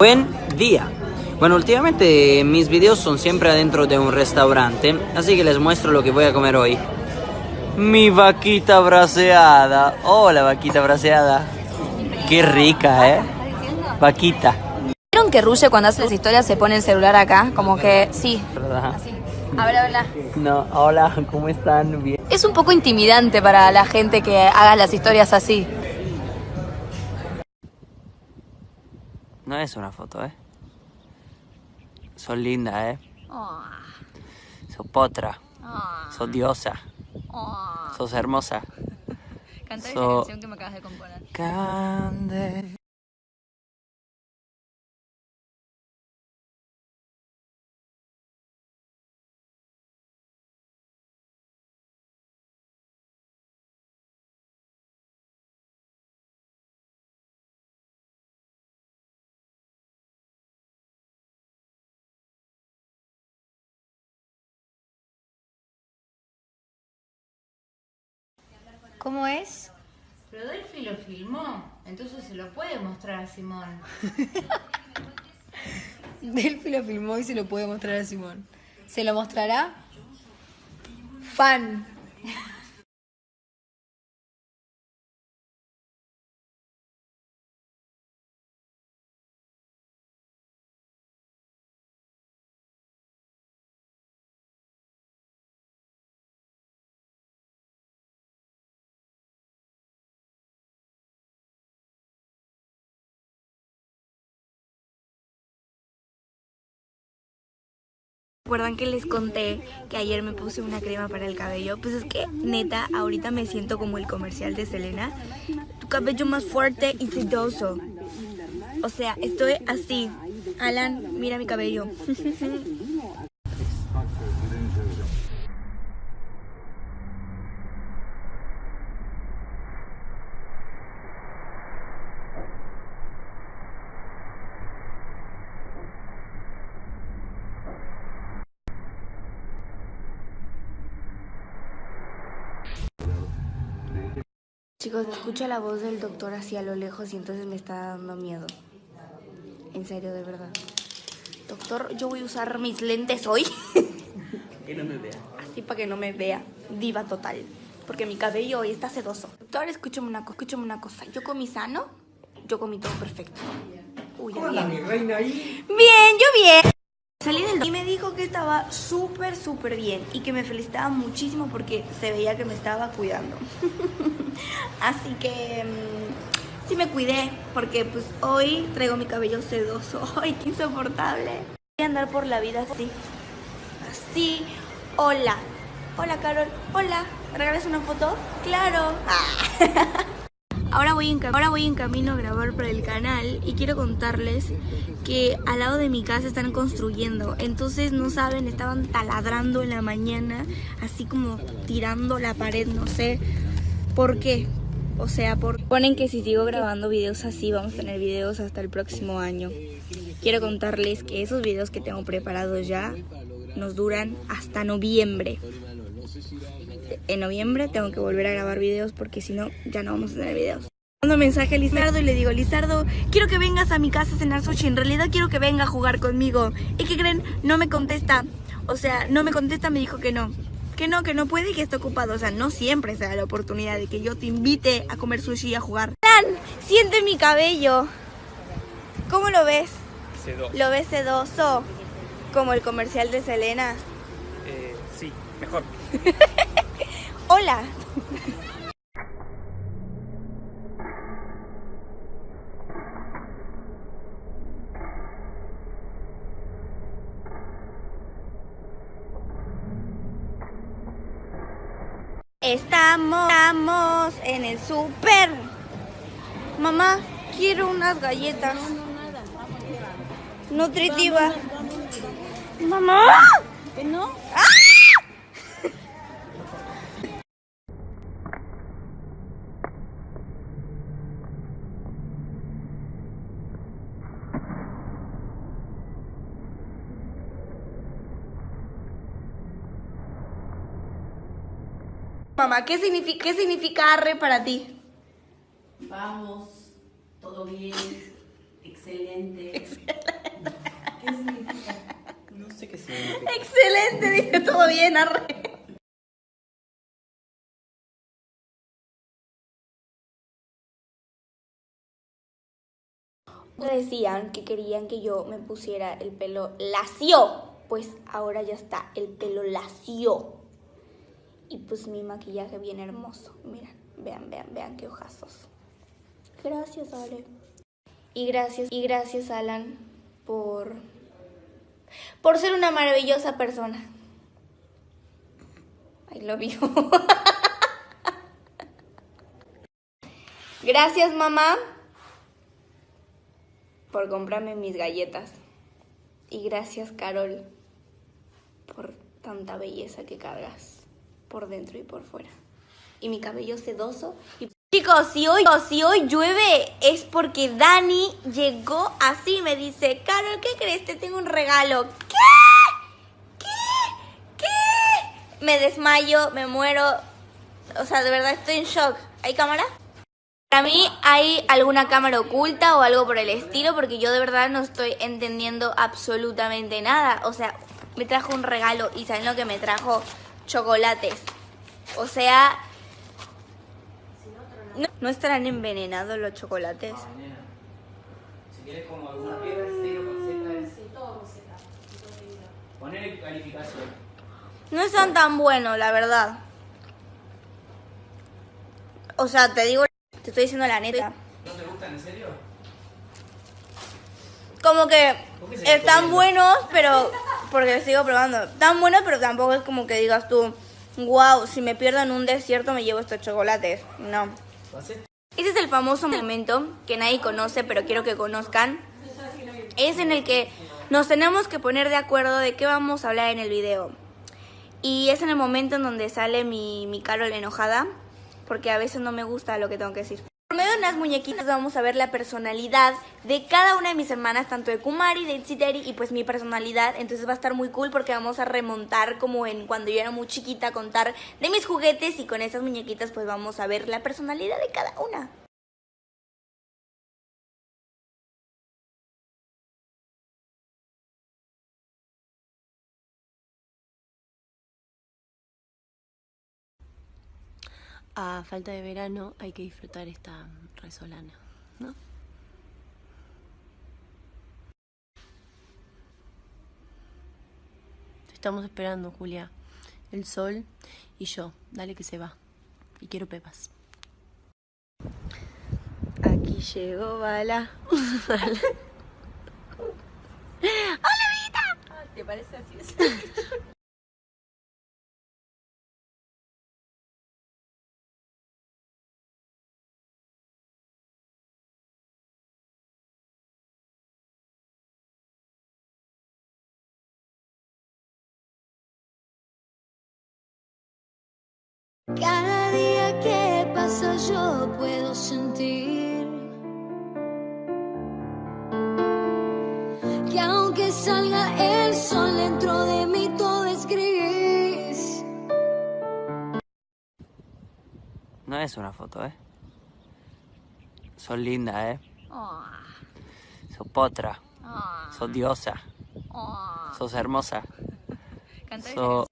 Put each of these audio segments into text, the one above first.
Buen día. Bueno, últimamente mis videos son siempre adentro de un restaurante, así que les muestro lo que voy a comer hoy. Mi vaquita braseada. Hola, vaquita braseada. Qué rica, ¿eh? Vaquita. ¿Vieron que Ruge cuando hace las historias se pone el celular acá? Como que sí. ¿Verdad? Así. Habla, habla. No, hola, ¿cómo están? Bien. Es un poco intimidante para la gente que haga las historias así. No es una foto, ¿eh? Sos linda, ¿eh? Sos potra. Sos diosa. Sos hermosa. Canta esa So- canción que me acabas de componer. Cande. ¿Cómo es? Pero Delphi lo filmó, entonces se lo puede mostrar a Simón. Delphi lo filmó y se lo puede mostrar a Simón. ¿Se lo mostrará? Fan. ¿Recuerdan que les conté que ayer me puse una crema para el cabello? Pues es que, neta, ahorita me siento como el comercial de Selena. Tu cabello más fuerte y sedoso. O sea, estoy así. Alan, mira mi cabello. Chicos, escucho la voz del doctor así a lo lejos y entonces me está dando miedo. En serio, de verdad. Doctor, yo voy a usar mis lentes hoy. Que no me vea. Así para que no me vea. Diva total. Porque mi cabello hoy está sedoso. Doctor, escúchame una, co- escúchame una cosa. Yo comí sano, yo comí todo perfecto. Uy, ya bien. mi reina ahí. Bien, yo bien. Salí del y me dijo que estaba súper, súper bien y que me felicitaba muchísimo porque se veía que me estaba cuidando. Así que mm, sí me cuidé porque pues hoy traigo mi cabello sedoso. Ay, qué insoportable. Voy a andar por la vida así. Así. Hola. Hola, Carol. Hola. ¿Me regalas una foto? Claro. Ah. Ahora voy, en, en camino a grabar para el canal y quiero contarles que al lado de mi casa están construyendo. Entonces, no saben, estaban taladrando en la mañana, así como tirando la pared, no sé por qué. O sea, por... ponen que si sigo grabando videos así, vamos a tener videos hasta el próximo año. Quiero contarles que esos videos que tengo preparados ya nos duran hasta noviembre en noviembre tengo que volver a grabar videos porque si no, ya no vamos a tener videos. Mando mensaje a Lizardo y le digo, Lizardo, quiero que vengas a mi casa a cenar sushi. En realidad quiero que venga a jugar conmigo. ¿Y qué creen? No me contesta. O sea, no me contesta, me dijo que no. Que no, que no puede y que está ocupado. O sea, no siempre se da la oportunidad de que yo te invite a comer sushi y a jugar. Dan, siente mi cabello. ¿Cómo lo ves? ¿Lo ves sedoso? Como el comercial de Selena. Eh, sí, mejor. Hola. Estamos, estamos en el súper. Mamá, quiero unas galletas. Nutritiva. Mamá. ¿Que no? Mamá, ¿qué significa, qué significa arre para ti? Vamos. Todo bien. Excelente. ¿Qué significa? No sé qué significa. Excelente, dice todo bien, arre. Decían que querían que yo me pusiera el pelo lacio. Pues ahora ya está, el pelo lacio. Y pues mi maquillaje bien hermoso. Miren, vean, vean, vean qué ojazos. Gracias, Ale. Y gracias, y gracias, Alan, por por ser una maravillosa persona. I love you. Gracias, mamá, por comprarme mis galletas. Y gracias, Carol, por tanta belleza que cargas por dentro y por fuera. Y mi cabello sedoso. Y... Chicos, si hoy, si hoy llueve es porque Dani llegó así. Me dice, Carol, ¿qué crees? Te tengo un regalo. ¿Qué? ¿Qué? ¿Qué? Me desmayo, me muero. O sea, de verdad estoy en shock. ¿Hay cámara? Para mí hay alguna cámara oculta o algo por el estilo porque yo de verdad no estoy entendiendo absolutamente nada. O sea, me trajo un regalo y ¿saben lo que me trajo? Chocolates. O sea, ¿no, ¿no estarán envenenados los chocolates? Si quieres como alguna piedra, cero con Z. Sí, todo con Z. Poner calificación. No están tan buenos, la verdad. O sea, te digo, te estoy diciendo la neta. ¿No te gustan, en serio? Como que ¿Por qué se están buenos, pero porque sigo probando. Están buenos, pero tampoco es como que digas tú, wow, si me pierdo en un desierto me llevo estos chocolates. No. Ese es el famoso momento que nadie conoce, pero quiero que conozcan. Es en el que nos tenemos que poner de acuerdo de qué vamos a hablar en el video. Y es en el momento en donde sale mi, mi Carol enojada, porque a veces no me gusta lo que tengo que decir. De unas muñequitas vamos a ver la personalidad de cada una de mis hermanas, tanto de Kumari, de Itsiteri y pues mi personalidad. Entonces va a estar muy cool porque vamos a remontar como en cuando yo era muy chiquita, contar de mis juguetes y con esas muñequitas pues vamos a ver la personalidad de cada una. A falta de verano hay que disfrutar esta resolana, ¿no? Te estamos esperando, Julia. El sol y yo. Dale que se va. Y quiero pepas. Aquí llegó Bala. ¡Hola, amiguita! ¿Te parece así? Cada día que pasa yo puedo sentir que aunque salga el sol dentro de mí todo es gris. No es una foto, ¿eh? Sos linda, ¿eh? Sos potra. Sos diosa. Sos hermosa.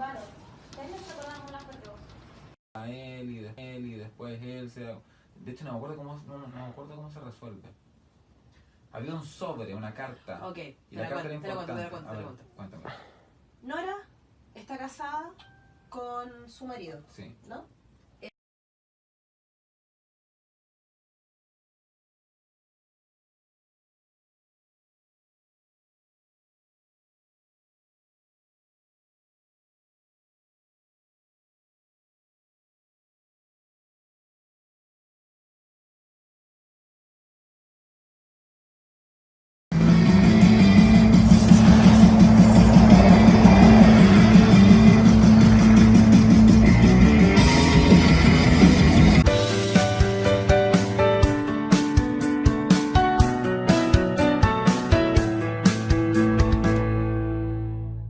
Sos... a él y, de- él y después él se de hecho no me acuerdo cómo no, no me acuerdo cómo se resuelve. Había un sobre una carta. Ok, y te la carta cuento, era te la cuento, te la importante. Cuento, te cuento. cuéntame. Nora está casada con su marido, sí. ¿no?